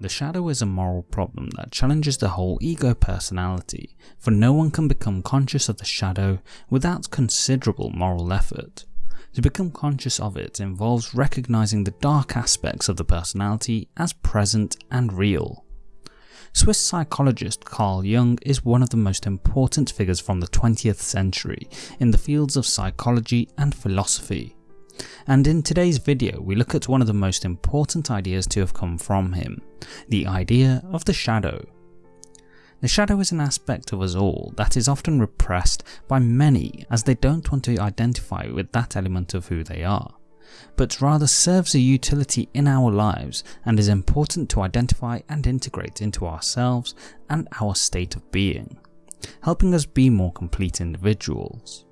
The shadow is a moral problem that challenges the whole ego personality, for no one can become conscious of the shadow without considerable moral effort. To become conscious of it involves recognizing the dark aspects of the personality as present and real. Swiss psychologist Carl Jung is one of the most important figures from the 20th century in the fields of psychology and philosophy and in today's video we look at one of the most important ideas to have come from him, the idea of the shadow. The shadow is an aspect of us all that is often repressed by many as they don't want to identify with that element of who they are, but rather serves a utility in our lives and is important to identify and integrate into ourselves and our state of being, helping us be more complete individuals.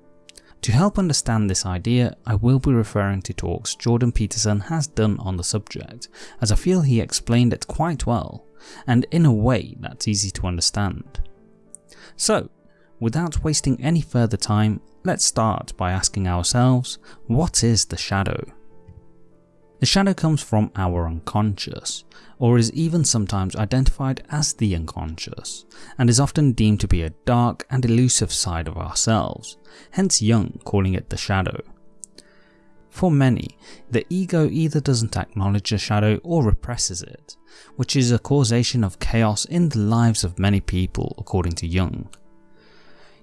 To help understand this idea, I will be referring to talks Jordan Peterson has done on the subject, as I feel he explained it quite well, and in a way that's easy to understand. So, without wasting any further time, let's start by asking ourselves, what is the shadow? The shadow comes from our unconscious, or is even sometimes identified as the unconscious, and is often deemed to be a dark and elusive side of ourselves, hence Jung calling it the shadow. For many, the ego either doesn't acknowledge the shadow or represses it, which is a causation of chaos in the lives of many people according to Jung.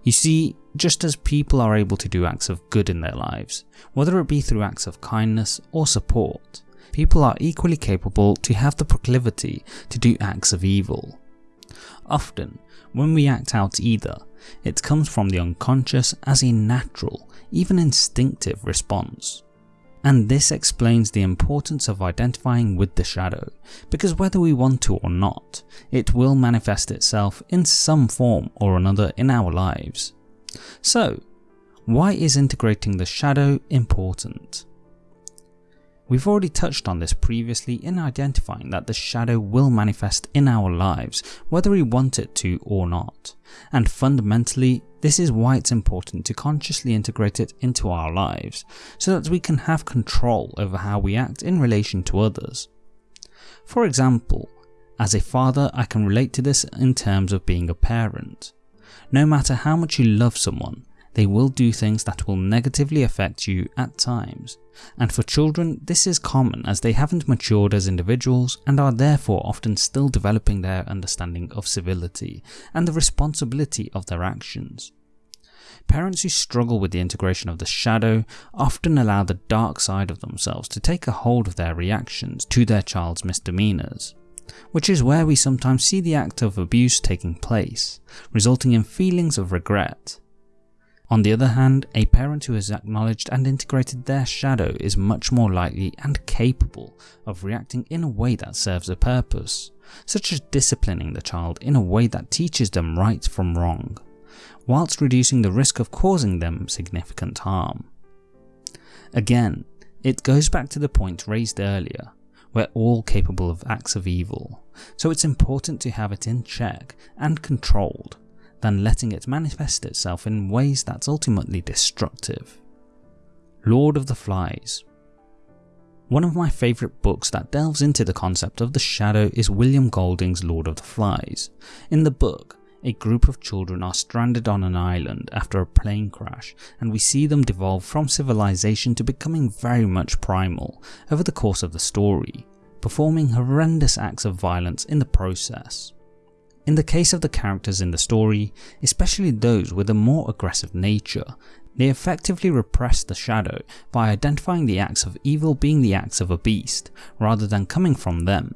You see, just as people are able to do acts of good in their lives, whether it be through acts of kindness or support, people are equally capable to have the proclivity to do acts of evil. Often, when we act out either, it comes from the unconscious as a natural, even instinctive response. And this explains the importance of identifying with the shadow, because whether we want to or not, it will manifest itself in some form or another in our lives. So, why is integrating the shadow important? We've already touched on this previously in identifying that the shadow will manifest in our lives whether we want it to or not, and fundamentally this is why it's important to consciously integrate it into our lives so that we can have control over how we act in relation to others. For example, as a father I can relate to this in terms of being a parent. No matter how much you love someone, they will do things that will negatively affect you at times. And for children, this is common as they haven't matured as individuals and are therefore often still developing their understanding of civility and the responsibility of their actions. Parents who struggle with the integration of the shadow often allow the dark side of themselves to take a hold of their reactions to their child's misdemeanours which is where we sometimes see the act of abuse taking place, resulting in feelings of regret, on the other hand, a parent who has acknowledged and integrated their shadow is much more likely and capable of reacting in a way that serves a purpose, such as disciplining the child in a way that teaches them right from wrong, whilst reducing the risk of causing them significant harm. Again, it goes back to the point raised earlier, we're all capable of acts of evil, so it's important to have it in check and controlled than letting it manifest itself in ways that's ultimately destructive. Lord of the Flies One of my favourite books that delves into the concept of the shadow is William Golding's Lord of the Flies. In the book, a group of children are stranded on an island after a plane crash and we see them devolve from civilization to becoming very much primal over the course of the story, performing horrendous acts of violence in the process. In the case of the characters in the story, especially those with a more aggressive nature, they effectively repress the shadow by identifying the acts of evil being the acts of a beast, rather than coming from them.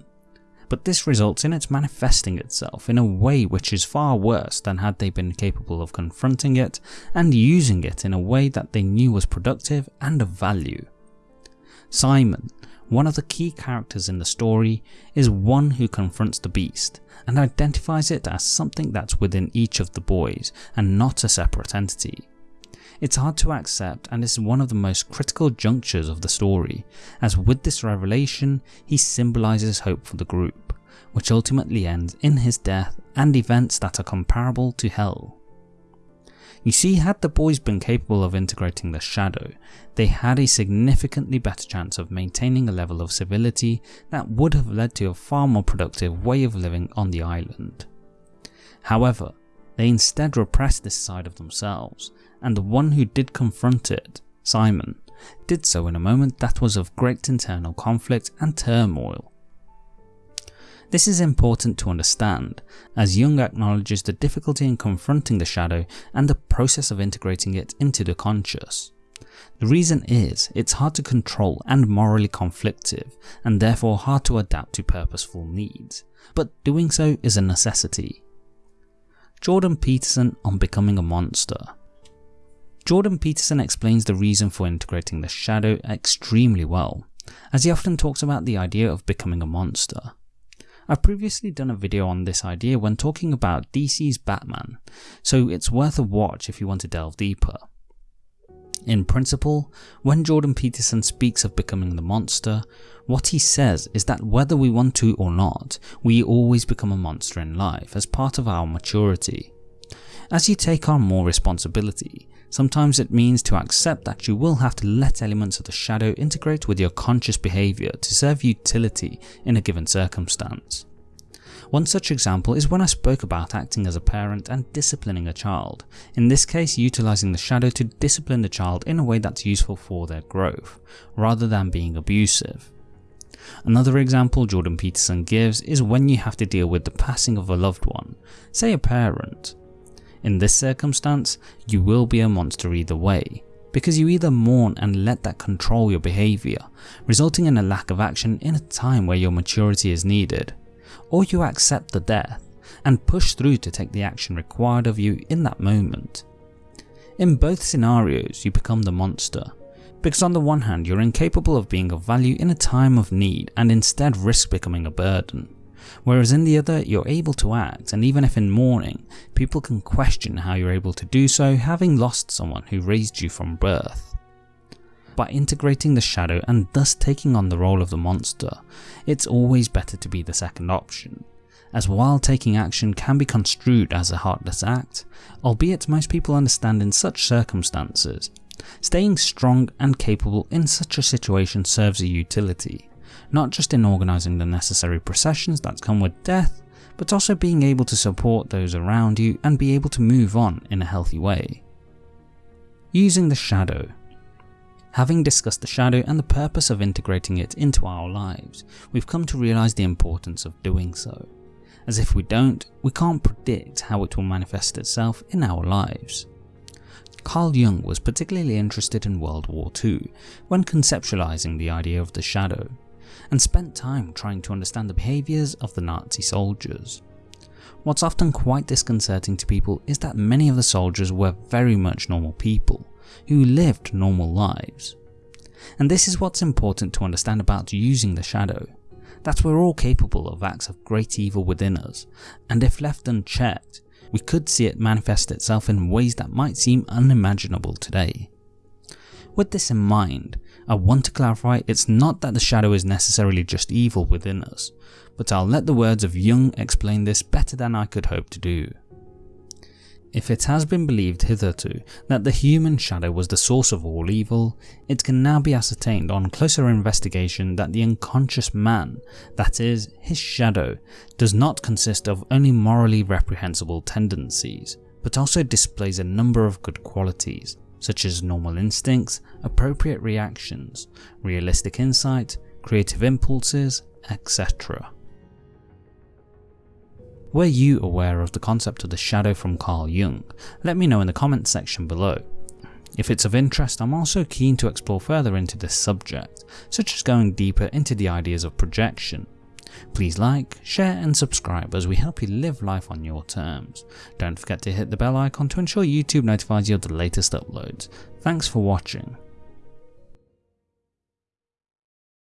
But this results in it manifesting itself in a way which is far worse than had they been capable of confronting it and using it in a way that they knew was productive and of value. Simon, one of the key characters in the story, is one who confronts the beast and identifies it as something that's within each of the boys and not a separate entity. It's hard to accept and is one of the most critical junctures of the story, as with this revelation he symbolises hope for the group, which ultimately ends in his death and events that are comparable to hell. You see, had the boys been capable of integrating the shadow, they had a significantly better chance of maintaining a level of civility that would have led to a far more productive way of living on the island. However, they instead repressed this side of themselves, and the one who did confront it, Simon, did so in a moment that was of great internal conflict and turmoil. This is important to understand, as Jung acknowledges the difficulty in confronting the shadow and the process of integrating it into the conscious. The reason is, it's hard to control and morally conflictive, and therefore hard to adapt to purposeful needs, but doing so is a necessity. Jordan Peterson on becoming a monster Jordan Peterson explains the reason for integrating the shadow extremely well, as he often talks about the idea of becoming a monster. I've previously done a video on this idea when talking about DC's Batman, so it's worth a watch if you want to delve deeper. In principle, when Jordan Peterson speaks of becoming the monster, what he says is that whether we want to or not, we always become a monster in life as part of our maturity. As you take on more responsibility, Sometimes it means to accept that you will have to let elements of the shadow integrate with your conscious behaviour to serve utility in a given circumstance. One such example is when I spoke about acting as a parent and disciplining a child, in this case utilising the shadow to discipline the child in a way that's useful for their growth, rather than being abusive. Another example Jordan Peterson gives is when you have to deal with the passing of a loved one, say a parent. In this circumstance, you will be a monster either way, because you either mourn and let that control your behaviour, resulting in a lack of action in a time where your maturity is needed, or you accept the death and push through to take the action required of you in that moment. In both scenarios, you become the monster, because on the one hand you're incapable of being of value in a time of need and instead risk becoming a burden whereas in the other you're able to act and even if in mourning, people can question how you're able to do so having lost someone who raised you from birth. By integrating the shadow and thus taking on the role of the monster, it's always better to be the second option, as while taking action can be construed as a heartless act, albeit most people understand in such circumstances, staying strong and capable in such a situation serves a utility, not just in organising the necessary processions that come with death, but also being able to support those around you and be able to move on in a healthy way. Using the shadow. Having discussed the shadow and the purpose of integrating it into our lives, we've come to realise the importance of doing so, as if we don't, we can't predict how it will manifest itself in our lives. Carl Jung was particularly interested in World War II when conceptualising the idea of the shadow, and spent time trying to understand the behaviours of the Nazi soldiers. What's often quite disconcerting to people is that many of the soldiers were very much normal people, who lived normal lives. And this is what's important to understand about using the shadow, that we're all capable of acts of great evil within us, and if left unchecked, we could see it manifest itself in ways that might seem unimaginable today. With this in mind, I want to clarify it's not that the shadow is necessarily just evil within us, but I'll let the words of Jung explain this better than I could hope to do. If it has been believed hitherto that the human shadow was the source of all evil, it can now be ascertained on closer investigation that the unconscious man, that is, his shadow, does not consist of only morally reprehensible tendencies, but also displays a number of good qualities, such as normal instincts, appropriate reactions, realistic insight, creative impulses, etc. Were you aware of the concept of the shadow from Carl Jung? Let me know in the comments section below. If it's of interest, I'm also keen to explore further into this subject, such as going deeper into the ideas of projection, Please like, share and subscribe as we help you live life on your terms. Don't forget to hit the bell icon to ensure YouTube notifies you of the latest uploads. Thanks for watching.